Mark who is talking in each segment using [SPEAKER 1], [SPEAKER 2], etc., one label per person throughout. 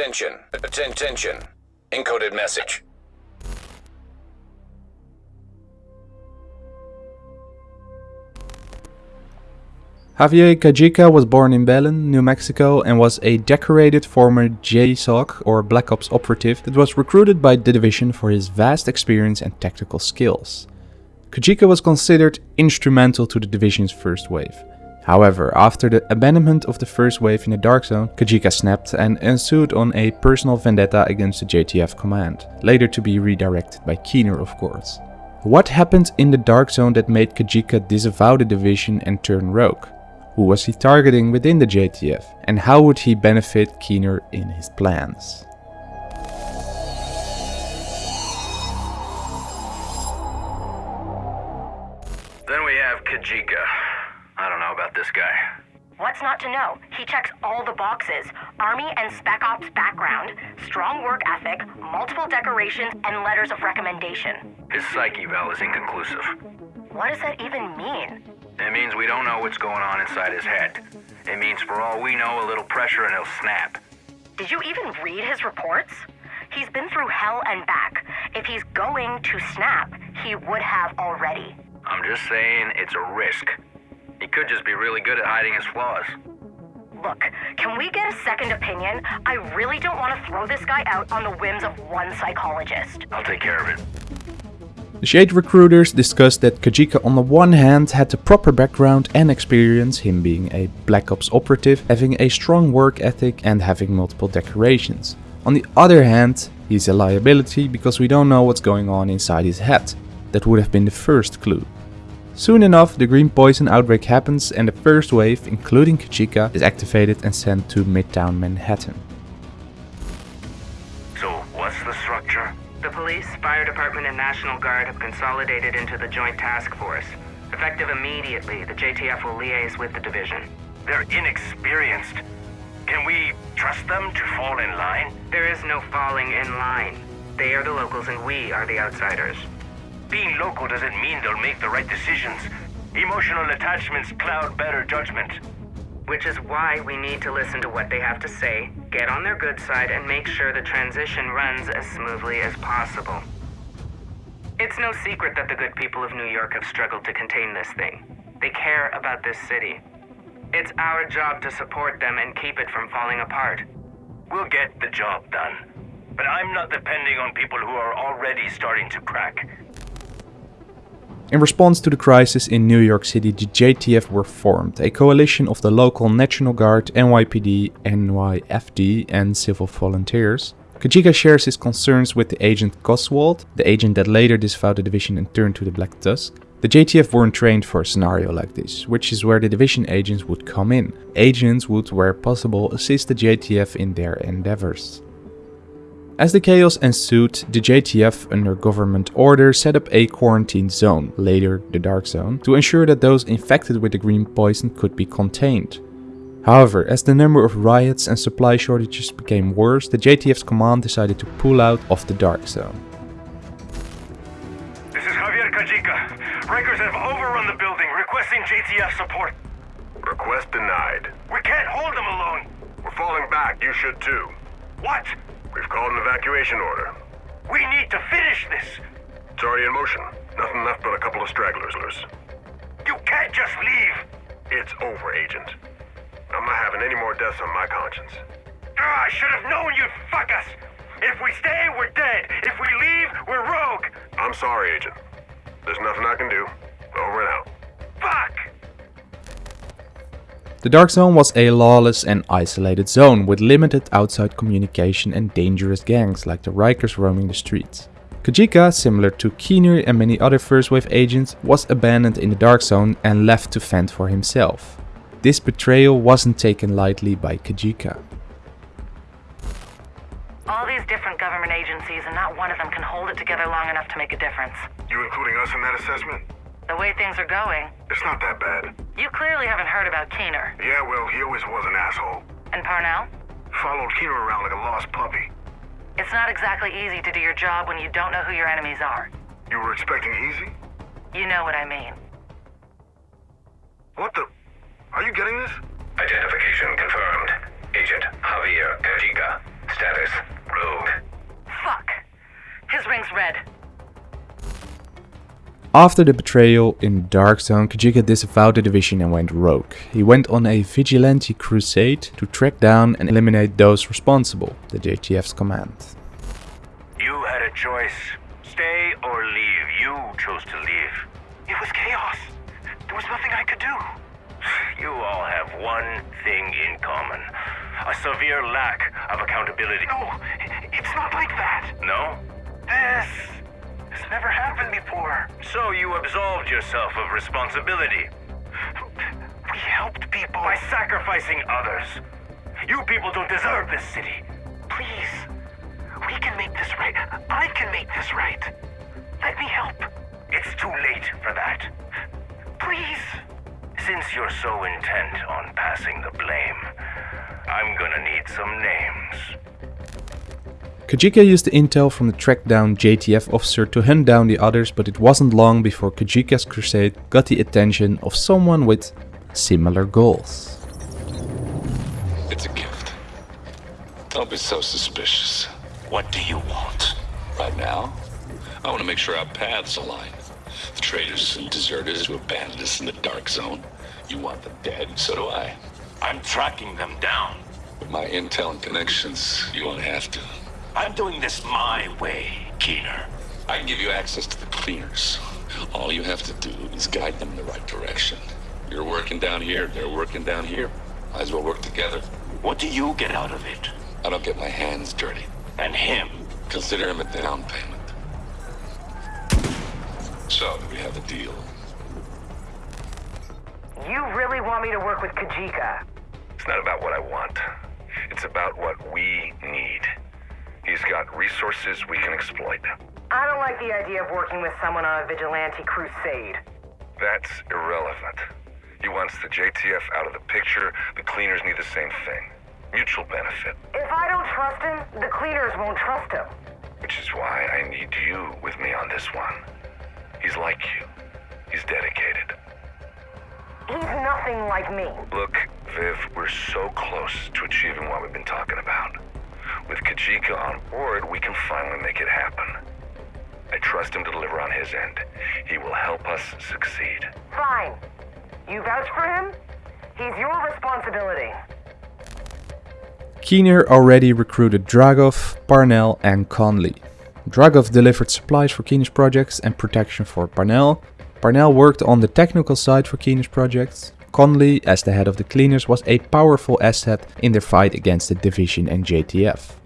[SPEAKER 1] Attention. Attention. Encoded message.
[SPEAKER 2] Javier Kajika was born in Belen, New Mexico and was a decorated former JSOC or Black Ops operative that was recruited by the division for his vast experience and tactical skills. Kajika was considered instrumental to the division's first wave. However, after the abandonment of the first wave in the Dark Zone, Kajika snapped and ensued on a personal vendetta against the JTF command, later to be redirected by Keener of course. What happened in the Dark Zone that made Kajika disavow the division and turn rogue? Who was he targeting within the JTF? And how would he benefit Keener in his plans?
[SPEAKER 3] Then we have Kajika. I don't know about this guy.
[SPEAKER 4] What's not to know? He checks all the boxes. Army and Spec Ops background, strong work ethic, multiple decorations, and letters of recommendation.
[SPEAKER 3] His psyche val is inconclusive.
[SPEAKER 4] What does that even mean?
[SPEAKER 3] It means we don't know what's going on inside his head. It means for all we know, a little pressure and he'll snap.
[SPEAKER 4] Did you even read his reports? He's been through hell and back. If he's going to snap, he would have already.
[SPEAKER 3] I'm just saying it's a risk. He could just be really good at hiding his flaws.
[SPEAKER 4] Look, can we get a second opinion? I really don't want to throw this guy out on the whims of one psychologist.
[SPEAKER 3] I'll take care of it.
[SPEAKER 2] The Shade recruiters discussed that Kajika on the one hand had the proper background and experience, him being a Black Ops operative, having a strong work ethic and having multiple decorations. On the other hand, he's a liability because we don't know what's going on inside his head. That would have been the first clue. Soon enough, the green poison outbreak happens and the first wave, including Kajika, is activated and sent to Midtown Manhattan.
[SPEAKER 3] So, what's the structure?
[SPEAKER 5] The police, fire department, and National Guard have consolidated into the Joint Task Force. Effective immediately, the JTF will liaise with the division.
[SPEAKER 3] They're inexperienced. Can we trust them to fall in line?
[SPEAKER 5] There is no falling in line. They are the locals and we are the outsiders.
[SPEAKER 3] Being local doesn't mean they'll make the right decisions. Emotional attachments cloud better judgment.
[SPEAKER 5] Which is why we need to listen to what they have to say, get on their good side, and make sure the transition runs as smoothly as possible. It's no secret that the good people of New York have struggled to contain this thing. They care about this city. It's our job to support them and keep it from falling apart.
[SPEAKER 3] We'll get the job done. But I'm not depending on people who are already starting to crack.
[SPEAKER 2] In response to the crisis in New York City, the JTF were formed, a coalition of the local National Guard, NYPD, NYFD and civil volunteers. Kajika shares his concerns with the agent Goswald, the agent that later disavowed the division and turned to the Black Tusk. The JTF weren't trained for a scenario like this, which is where the division agents would come in. Agents would, where possible, assist the JTF in their endeavors. As the chaos ensued, the JTF under government order set up a quarantine zone, later the Dark Zone, to ensure that those infected with the green poison could be contained. However, as the number of riots and supply shortages became worse, the JTF's command decided to pull out of the Dark Zone.
[SPEAKER 3] This is Javier Kajika. Rikers have overrun the building, requesting JTF support. Request denied. We can't hold them alone. We're falling back. You should too. What? We've called an evacuation order. We need to finish this. It's already in motion. Nothing left but a couple of stragglers loose. You can't just leave. It's over, Agent. I'm not having any more deaths on my conscience. Ah, I should have known you'd fuck us. If we stay, we're dead. If we leave, we're rogue. I'm sorry, Agent. There's nothing I can do. Over and out.
[SPEAKER 2] The Dark Zone was a lawless and isolated zone with limited outside communication and dangerous gangs like the Rikers roaming the streets. Kajika, similar to Keener and many other First Wave agents, was abandoned in the Dark Zone and left to fend for himself. This betrayal wasn't taken lightly by Kajika.
[SPEAKER 4] All these different government agencies and not one of them can hold it together long enough to make a difference.
[SPEAKER 3] You including us in that assessment?
[SPEAKER 4] The way things are going.
[SPEAKER 3] It's not that bad.
[SPEAKER 4] You clearly haven't heard about Keener.
[SPEAKER 3] Yeah, well, he always was an asshole.
[SPEAKER 4] And Parnell?
[SPEAKER 3] Followed Keener around like a lost puppy.
[SPEAKER 4] It's not exactly easy to do your job when you don't know who your enemies are.
[SPEAKER 3] You were expecting easy?
[SPEAKER 4] You know what I mean.
[SPEAKER 3] What the? Are you getting this?
[SPEAKER 1] Identification confirmed. Agent Javier Kajika. Status, rogue. Fuck. His ring's red.
[SPEAKER 2] After the betrayal in the Dark Zone, Kajika disavowed the division and went rogue. He went on a vigilante crusade to track down and eliminate those responsible, the JTF's command.
[SPEAKER 3] You had a choice. Stay or leave. You chose to leave. It was chaos. There was nothing I could do. You all have one thing in common. A severe lack of accountability. No, it's not like that. No? This... This never happened before. So you absolved yourself of responsibility. We helped people. By sacrificing others. You people don't deserve this city. Please. We can make this right. I can make this right. Let me help. It's too late for that. Please. Since you're so intent on passing the blame, I'm gonna need some names.
[SPEAKER 2] Kajika used the intel from the tracked down JTF officer to hunt down the others, but it wasn't long before Kajika's crusade got the attention of someone with similar goals.
[SPEAKER 6] It's a gift. Don't be so suspicious.
[SPEAKER 3] What do you want?
[SPEAKER 6] Right now, I want to make sure our paths align. The traitors and deserters who abandoned us in the Dark Zone. You want them dead, so do I.
[SPEAKER 3] I'm tracking them down.
[SPEAKER 6] With my intel and connections, you won't have to.
[SPEAKER 3] I'm doing this my way, Keener.
[SPEAKER 6] I can give you access to the cleaners. All you have to do is guide them in the right direction. You're working down here, they're working down here. Might as well work together.
[SPEAKER 3] What do you get out of it?
[SPEAKER 6] I don't get my hands dirty.
[SPEAKER 3] And him?
[SPEAKER 6] Consider him a down payment. So, do we have a deal?
[SPEAKER 5] You really want me to work with Kajika?
[SPEAKER 3] It's not about what I want. It's about what we need. He's got resources we can exploit.
[SPEAKER 5] I don't like the idea of working with someone on a vigilante crusade.
[SPEAKER 3] That's irrelevant. He wants the JTF out of the picture. The cleaners need the same thing. Mutual benefit.
[SPEAKER 5] If I don't trust him, the cleaners won't trust him.
[SPEAKER 3] Which is why I need you with me on this one. He's like you. He's dedicated.
[SPEAKER 5] He's nothing like me.
[SPEAKER 3] Look, Viv, we're so close to achieving what we've been talking about. With Kajika on board, we can finally make it happen. I trust him to deliver on his end. He will help us succeed.
[SPEAKER 5] Fine. You vouch for him? He's your responsibility.
[SPEAKER 2] Keener already recruited Dragov, Parnell and Conley. Dragov delivered supplies for Keener's projects and protection for Parnell. Parnell worked on the technical side for Keener's projects. Conley, as the head of the cleaners, was a powerful asset in their fight against the Division and JTF.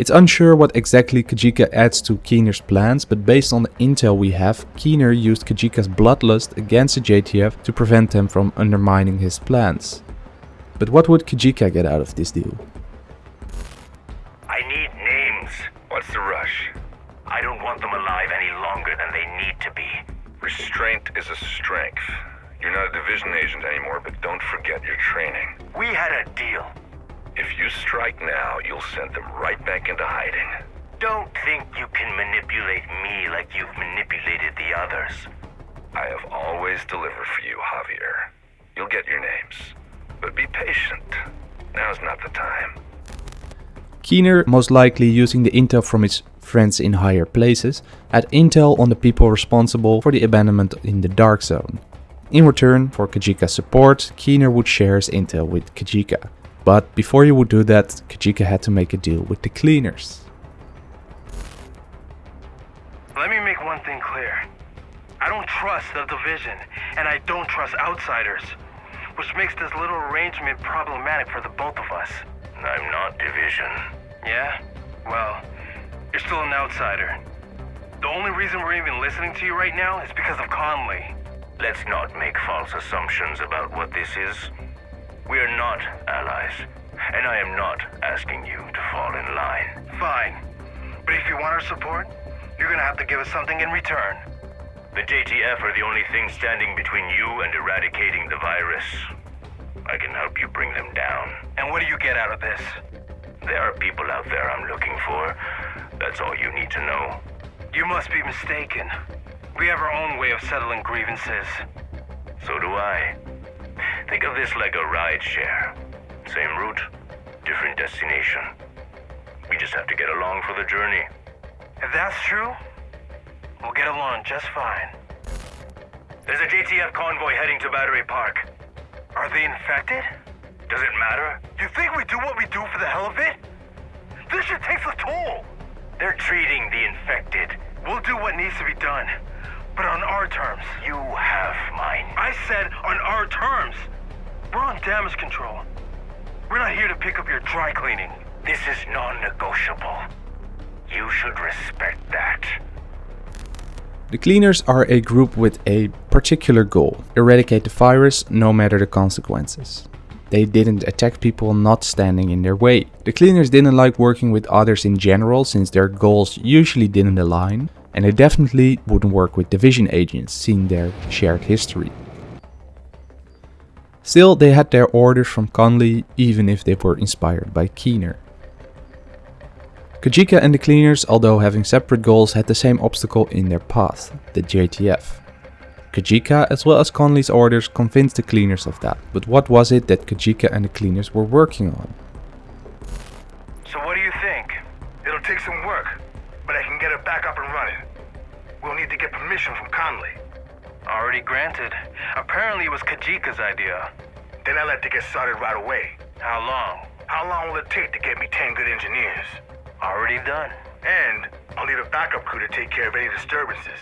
[SPEAKER 2] It's unsure what exactly Kajika adds to Keener's plans, but based on the intel we have, Keener used Kajika's bloodlust against the JTF to prevent them from undermining his plans. But what would Kajika get out of this deal?
[SPEAKER 3] I need names. What's the rush? I don't want them alive any longer than they need to be. Restraint is a strength. You're not a division agent anymore, but don't forget your training. We had a deal. If you strike now, you'll send them right back into hiding. Don't think you can manipulate me like you've manipulated the others. I have always delivered for you, Javier. You'll get your names. But be patient. Now's not the time.
[SPEAKER 2] Keener, most likely using the intel from his friends in higher places, had intel on the people responsible for the abandonment in the Dark Zone. In return for Kajika's support, Keener would share his intel with Kajika. But before he would do that, Kajika had to make a deal with the cleaners.
[SPEAKER 3] Let me make one thing clear. I don't trust the division, and I don't trust outsiders, which makes this little arrangement problematic for the both of us. I'm not division. Yeah? Well, you're still an outsider. The only reason we're even listening to you right now is because of Conley. Let's not make false assumptions about what this is. We are not allies, and I am not asking you to fall in line. Fine. But if you want our support, you're gonna have to give us something in return. The JTF are the only thing standing between you and eradicating the virus. I can help you bring them down. And what do you get out of this? There are people out there I'm looking for. That's all you need to know. You must be mistaken. We have our own way of settling grievances. So do I. Think of this like a ride share. Same route, different destination. We just have to get along for the journey. If that's true, we'll get along just fine. There's a JTF convoy heading to Battery Park. Are they infected? Does it matter? You think we do what we do for the hell of it? This shit takes a toll. They're treating the infected. We'll do what needs to be done. But on our terms. You have mine. I said on our terms. We're on damage control. We're not here to pick up your dry cleaning. This is non-negotiable. You should respect that.
[SPEAKER 2] The cleaners are a group with a particular goal, eradicate the virus no matter the consequences. They didn't attack people not standing in their way. The cleaners didn't like working with others in general since their goals usually didn't align, and they definitely wouldn't work with division agents seeing their shared history. Still, they had their orders from Conley even if they were inspired by Keener. Kajika and the cleaners, although having separate goals, had the same obstacle in their path, the JTF. Kajika, as well as Conley's orders, convinced the cleaners of that, but what was it that Kajika and the cleaners were working on?
[SPEAKER 3] So what do you think? It'll take some work, but I can get it back up and running. We'll need to get permission from Conley. Already granted. Apparently it was Kajika's idea. Then I let it get started right away. How long? How long will it take to get me 10 good engineers? Already done. And I'll need a backup crew to take care of any disturbances.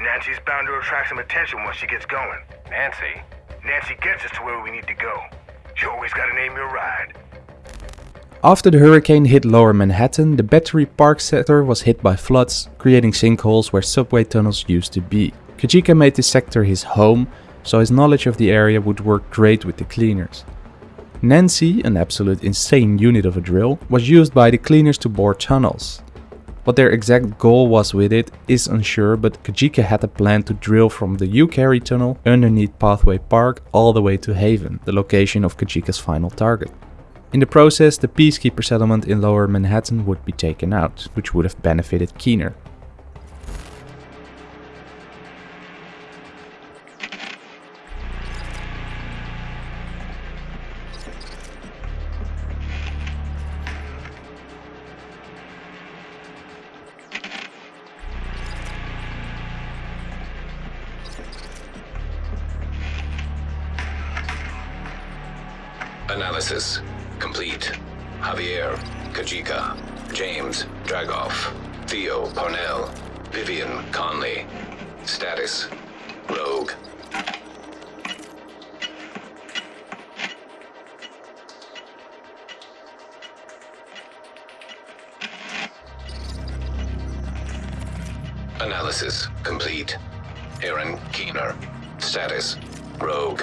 [SPEAKER 3] Nancy's bound to attract some attention once she gets going. Nancy? Nancy gets us to where we need to go. You always gotta name your ride.
[SPEAKER 2] After the hurricane hit lower Manhattan, the Battery Park sector was hit by floods, creating sinkholes where subway tunnels used to be. Kajika made this sector his home, so his knowledge of the area would work great with the cleaners. Nancy, an absolute insane unit of a drill, was used by the cleaners to bore tunnels. What their exact goal was with it is unsure, but Kajika had a plan to drill from the Ucary tunnel underneath Pathway Park all the way to Haven, the location of Kajika's final target. In the process, the Peacekeeper settlement in lower Manhattan would be taken out, which would have benefited Keener.
[SPEAKER 1] Analysis complete. Javier, Kajika, James, Dragov, Theo, Parnell, Vivian, Conley. Status, Rogue. Analysis complete. Aaron Keener. Status, Rogue.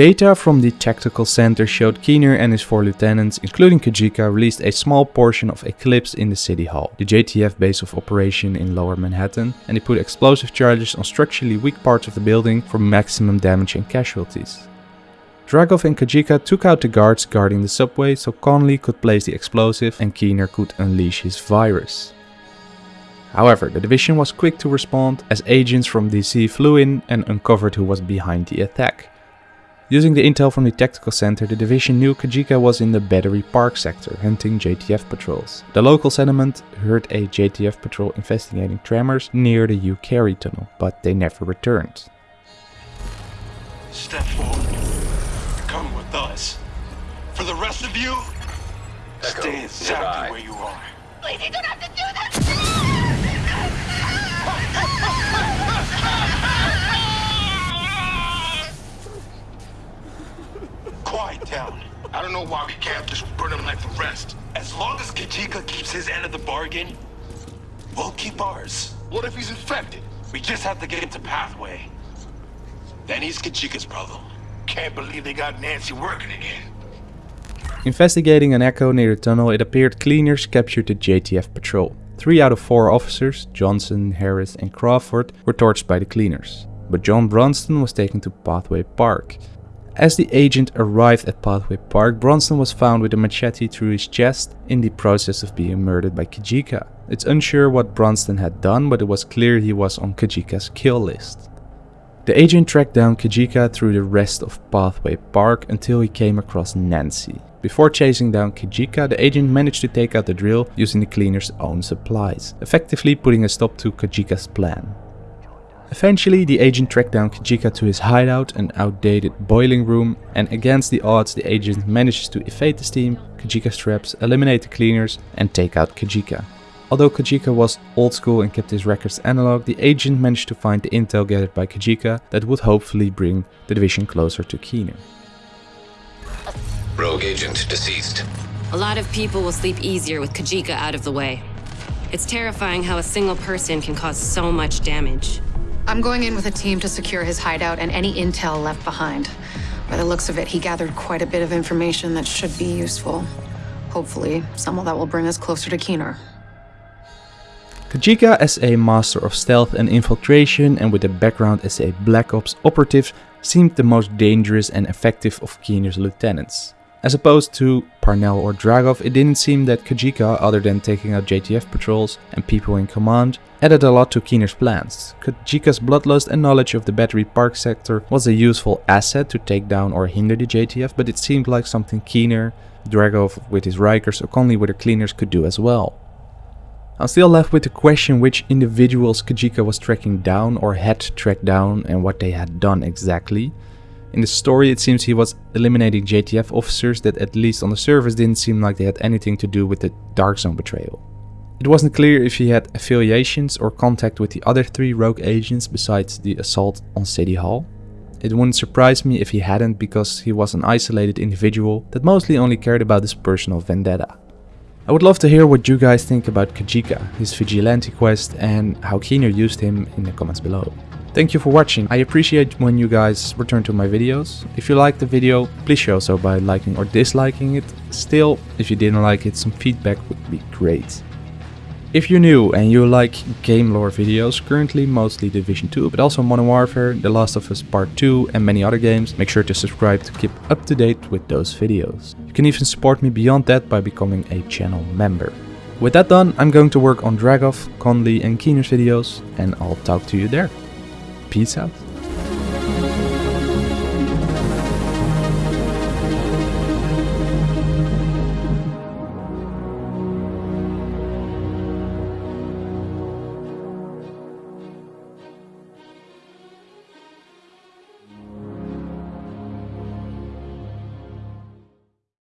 [SPEAKER 2] Data from the tactical center showed Keener and his four lieutenants, including Kajika, released a small portion of Eclipse in the City Hall, the JTF base of operation in lower Manhattan, and they put explosive charges on structurally weak parts of the building for maximum damage and casualties. Dragov and Kajika took out the guards guarding the subway so Conley could place the explosive and Keener could unleash his virus. However, the division was quick to respond as agents from DC flew in and uncovered who was behind the attack. Using the intel from the tactical center, the division knew Kajika was in the Battery Park sector hunting JTF patrols. The local settlement heard a JTF patrol investigating tremors near the Ucary tunnel, but they never returned.
[SPEAKER 7] Step forward. Come with us. For the rest of you,
[SPEAKER 1] Echo,
[SPEAKER 7] stay exactly
[SPEAKER 1] nearby.
[SPEAKER 7] where you are.
[SPEAKER 8] Please, you don't have to do this!
[SPEAKER 7] Down.
[SPEAKER 3] I don't know why we can't just burn them like the rest.
[SPEAKER 7] As long as Kajika keeps his end of the bargain, we'll keep ours.
[SPEAKER 3] What if he's infected?
[SPEAKER 7] We just have to get him to Pathway. Then he's Kajika's problem.
[SPEAKER 3] Can't believe they got Nancy working again.
[SPEAKER 2] Investigating an echo near the tunnel, it appeared cleaners captured the JTF patrol. Three out of four officers, Johnson, Harris and Crawford, were torched by the cleaners. But John Bronston was taken to Pathway Park. As the agent arrived at Pathway Park, Bronson was found with a machete through his chest in the process of being murdered by Kajika. It's unsure what Bronston had done, but it was clear he was on Kajika's kill list. The agent tracked down Kajika through the rest of Pathway Park until he came across Nancy. Before chasing down Kajika, the agent managed to take out the drill using the cleaner's own supplies, effectively putting a stop to Kajika's plan. Eventually, the agent tracked down Kajika to his hideout, an outdated boiling room, and against the odds the agent manages to evade the steam, Kajika's traps, eliminate the cleaners, and take out Kajika. Although Kajika was old school and kept his records analog, the agent managed to find the intel gathered by Kajika that would hopefully bring the division closer to Keener.
[SPEAKER 1] Rogue agent deceased.
[SPEAKER 9] A lot of people will sleep easier with Kajika out of the way. It's terrifying how a single person can cause so much damage.
[SPEAKER 10] I'm going in with a team to secure his hideout and any intel left behind. By the looks of it, he gathered quite a bit of information that should be useful. Hopefully, some that will bring us closer to Keener.
[SPEAKER 2] Kajika as a master of stealth and infiltration and with a background as a Black Ops operative seemed the most dangerous and effective of Keener's lieutenants. As opposed to Parnell or Dragov, it didn't seem that Kajika, other than taking out JTF patrols and people in command, added a lot to Keener's plans. Kajika's bloodlust and knowledge of the Battery Park sector was a useful asset to take down or hinder the JTF, but it seemed like something Keener, Dragov with his Rikers or Conley with the cleaners could do as well. I'm still left with the question which individuals Kajika was tracking down or had tracked down and what they had done exactly. In the story it seems he was eliminating JTF officers that at least on the surface didn't seem like they had anything to do with the Dark Zone betrayal. It wasn't clear if he had affiliations or contact with the other three rogue agents besides the assault on City Hall. It wouldn't surprise me if he hadn't because he was an isolated individual that mostly only cared about his personal vendetta. I would love to hear what you guys think about Kajika, his vigilante quest and how Keener used him in the comments below. Thank you for watching, I appreciate when you guys return to my videos. If you liked the video, please show so by liking or disliking it. Still, if you didn't like it, some feedback would be great. If you're new and you like game lore videos, currently mostly Division 2, but also Modern Warfare, The Last of Us Part 2 and many other games, make sure to subscribe to keep up to date with those videos. You can even support me beyond that by becoming a channel member. With that done, I'm going to work on Dragov, Conley and Keener's videos and I'll talk to you there. Peace out.